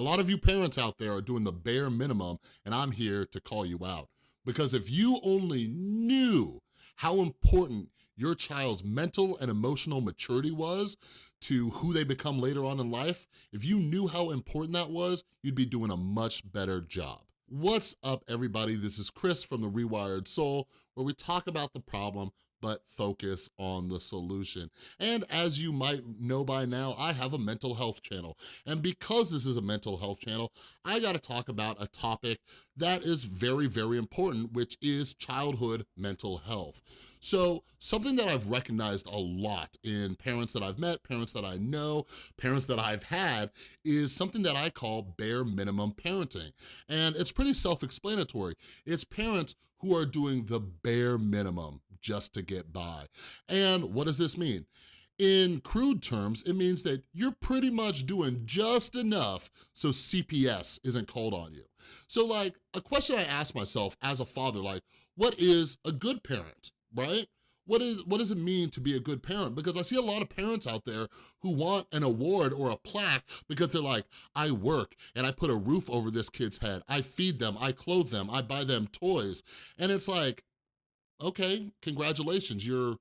A lot of you parents out there are doing the bare minimum and I'm here to call you out. Because if you only knew how important your child's mental and emotional maturity was to who they become later on in life, if you knew how important that was, you'd be doing a much better job. What's up, everybody? This is Chris from The Rewired Soul, where we talk about the problem but focus on the solution. And as you might know by now, I have a mental health channel. And because this is a mental health channel, I gotta talk about a topic that is very, very important, which is childhood mental health. So something that I've recognized a lot in parents that I've met, parents that I know, parents that I've had, is something that I call bare minimum parenting. And it's pretty self-explanatory. It's parents who are doing the bare minimum just to get by. And what does this mean? In crude terms, it means that you're pretty much doing just enough so CPS isn't called on you. So like, a question I ask myself as a father, like, what is a good parent, right? What, is, what does it mean to be a good parent? Because I see a lot of parents out there who want an award or a plaque because they're like, I work and I put a roof over this kid's head. I feed them, I clothe them, I buy them toys. And it's like, okay, congratulations, you're,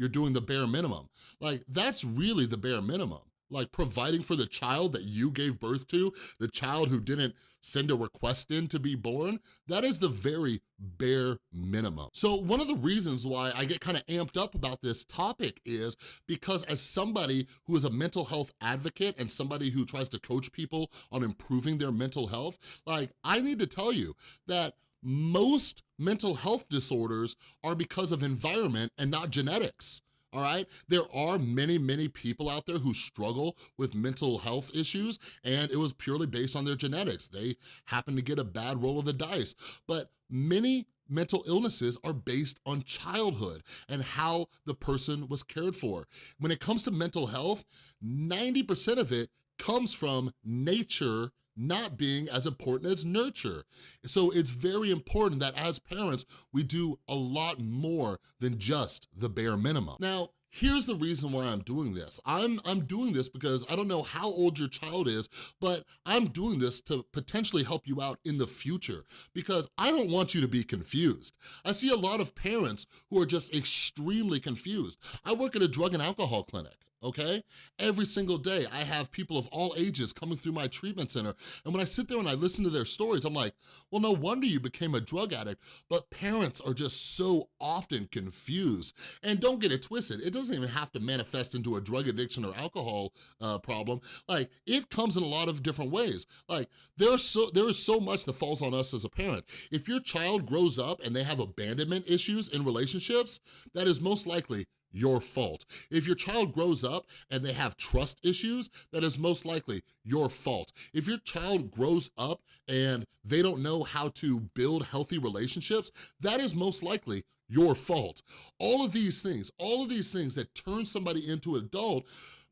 you're doing the bare minimum. Like, that's really the bare minimum. Like providing for the child that you gave birth to, the child who didn't send a request in to be born, that is the very bare minimum. So one of the reasons why I get kind of amped up about this topic is because as somebody who is a mental health advocate and somebody who tries to coach people on improving their mental health, like I need to tell you that most mental health disorders are because of environment and not genetics all right? There are many, many people out there who struggle with mental health issues and it was purely based on their genetics. They happen to get a bad roll of the dice. But many mental illnesses are based on childhood and how the person was cared for. When it comes to mental health, 90% of it comes from nature not being as important as nurture. So it's very important that as parents, we do a lot more than just the bare minimum. Now, Here's the reason why I'm doing this. I'm, I'm doing this because I don't know how old your child is, but I'm doing this to potentially help you out in the future because I don't want you to be confused. I see a lot of parents who are just extremely confused. I work at a drug and alcohol clinic okay? Every single day, I have people of all ages coming through my treatment center, and when I sit there and I listen to their stories, I'm like, well, no wonder you became a drug addict, but parents are just so often confused. And don't get it twisted, it doesn't even have to manifest into a drug addiction or alcohol uh, problem. Like, it comes in a lot of different ways. Like, there's so, there is so much that falls on us as a parent. If your child grows up and they have abandonment issues in relationships, that is most likely your fault. If your child grows up and they have trust issues, that is most likely your fault. If your child grows up and they don't know how to build healthy relationships, that is most likely your fault. All of these things, all of these things that turn somebody into an adult,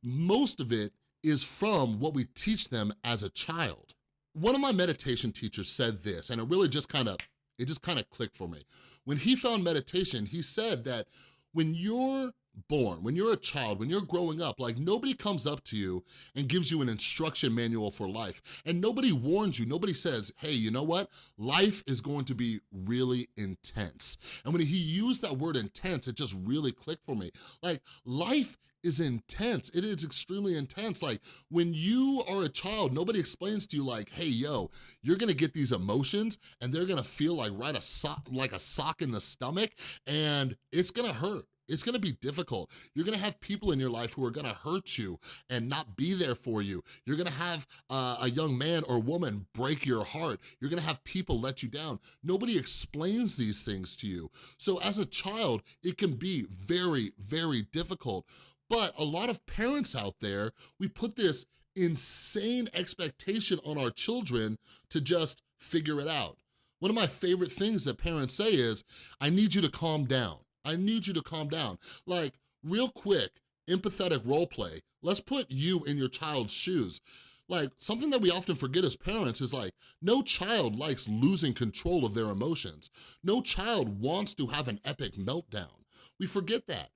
most of it is from what we teach them as a child. One of my meditation teachers said this, and it really just kind of, it just kind of clicked for me. When he found meditation, he said that when you're born, when you're a child, when you're growing up, like nobody comes up to you and gives you an instruction manual for life. And nobody warns you, nobody says, hey, you know what? Life is going to be really intense. And when he used that word intense, it just really clicked for me. Like life is intense. It is extremely intense. Like when you are a child, nobody explains to you like, hey, yo, you're gonna get these emotions and they're gonna feel like right a sock, like a sock in the stomach and it's gonna hurt. It's gonna be difficult. You're gonna have people in your life who are gonna hurt you and not be there for you. You're gonna have uh, a young man or woman break your heart. You're gonna have people let you down. Nobody explains these things to you. So as a child, it can be very, very difficult. But a lot of parents out there, we put this insane expectation on our children to just figure it out. One of my favorite things that parents say is, I need you to calm down. I need you to calm down. Like, real quick, empathetic role play. Let's put you in your child's shoes. Like, something that we often forget as parents is like, no child likes losing control of their emotions. No child wants to have an epic meltdown. We forget that.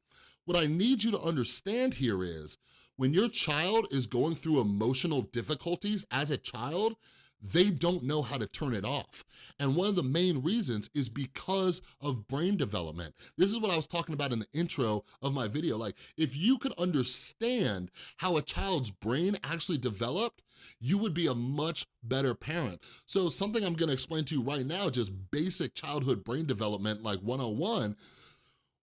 What I need you to understand here is, When your child is going through emotional difficulties as a child, they don't know how to turn it off. And one of the main reasons is because of brain development. This is what I was talking about in the intro of my video. Like, if you could understand how a child's brain actually developed, you would be a much better parent. So something I'm gonna explain to you right now, just basic childhood brain development like 101,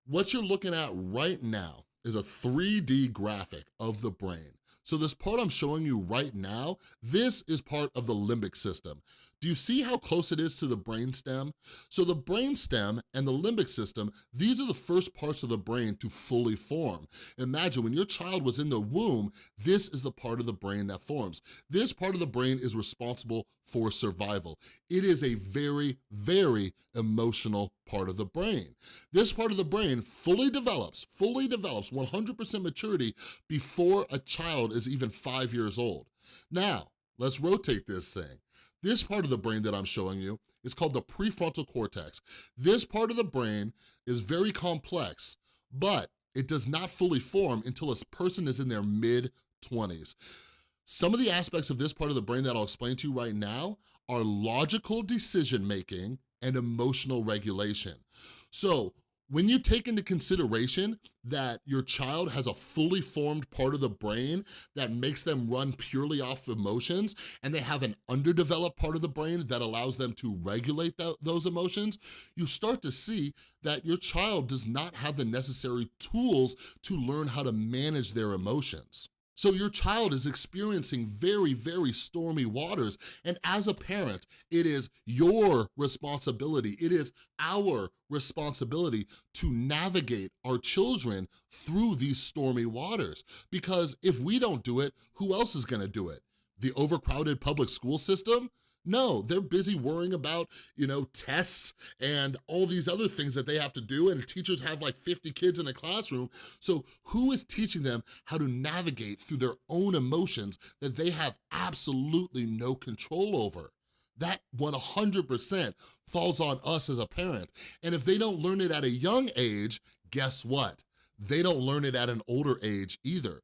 what you're looking at right now is a 3D graphic of the brain. So this part I'm showing you right now, this is part of the limbic system. Do you see how close it is to the brainstem? So the brainstem and the limbic system, these are the first parts of the brain to fully form. Imagine when your child was in the womb, this is the part of the brain that forms. This part of the brain is responsible for survival. It is a very, very emotional part of the brain. This part of the brain fully develops, fully develops 100% maturity before a child is even five years old. Now, let's rotate this thing. This part of the brain that I'm showing you is called the prefrontal cortex. This part of the brain is very complex, but it does not fully form until a person is in their mid-20s. Some of the aspects of this part of the brain that I'll explain to you right now are logical decision-making and emotional regulation. So when you take into consideration that your child has a fully formed part of the brain that makes them run purely off emotions, and they have an underdeveloped part of the brain that allows them to regulate th those emotions, you start to see that your child does not have the necessary tools to learn how to manage their emotions. So your child is experiencing very, very stormy waters. And as a parent, it is your responsibility, it is our responsibility to navigate our children through these stormy waters. Because if we don't do it, who else is gonna do it? The overcrowded public school system? No, they're busy worrying about, you know, tests and all these other things that they have to do and teachers have like 50 kids in a classroom. So who is teaching them how to navigate through their own emotions that they have absolutely no control over? That 100% falls on us as a parent. And if they don't learn it at a young age, guess what? They don't learn it at an older age either.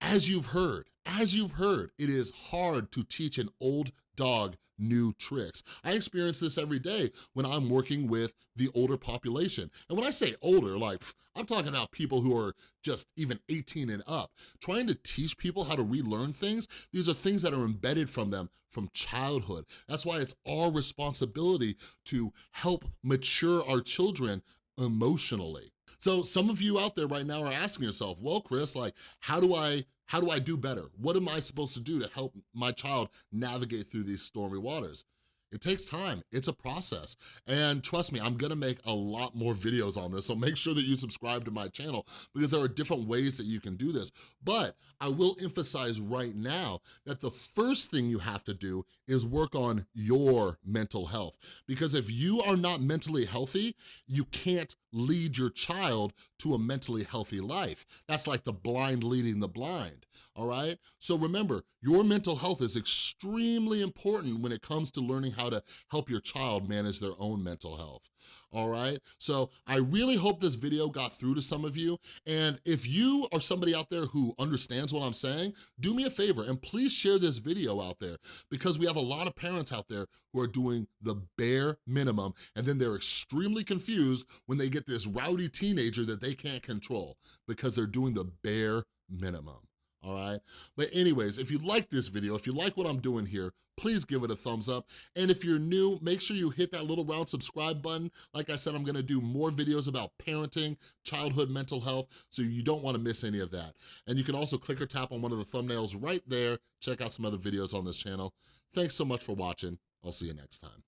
As you've heard, as you've heard, it is hard to teach an old dog new tricks. I experience this every day when I'm working with the older population. And when I say older, like, I'm talking about people who are just even 18 and up. Trying to teach people how to relearn things, these are things that are embedded from them from childhood. That's why it's our responsibility to help mature our children emotionally. So some of you out there right now are asking yourself, well, Chris, like, how do I how do I do better? What am I supposed to do to help my child navigate through these stormy waters? It takes time, it's a process. And trust me, I'm gonna make a lot more videos on this, so make sure that you subscribe to my channel because there are different ways that you can do this. But I will emphasize right now that the first thing you have to do is work on your mental health. Because if you are not mentally healthy, you can't lead your child to a mentally healthy life. That's like the blind leading the blind, all right? So remember, your mental health is extremely important when it comes to learning how to help your child manage their own mental health all right? So I really hope this video got through to some of you, and if you are somebody out there who understands what I'm saying, do me a favor and please share this video out there because we have a lot of parents out there who are doing the bare minimum, and then they're extremely confused when they get this rowdy teenager that they can't control because they're doing the bare minimum all right? But anyways, if you like this video, if you like what I'm doing here, please give it a thumbs up. And if you're new, make sure you hit that little round subscribe button. Like I said, I'm gonna do more videos about parenting, childhood mental health, so you don't wanna miss any of that. And you can also click or tap on one of the thumbnails right there. Check out some other videos on this channel. Thanks so much for watching. I'll see you next time.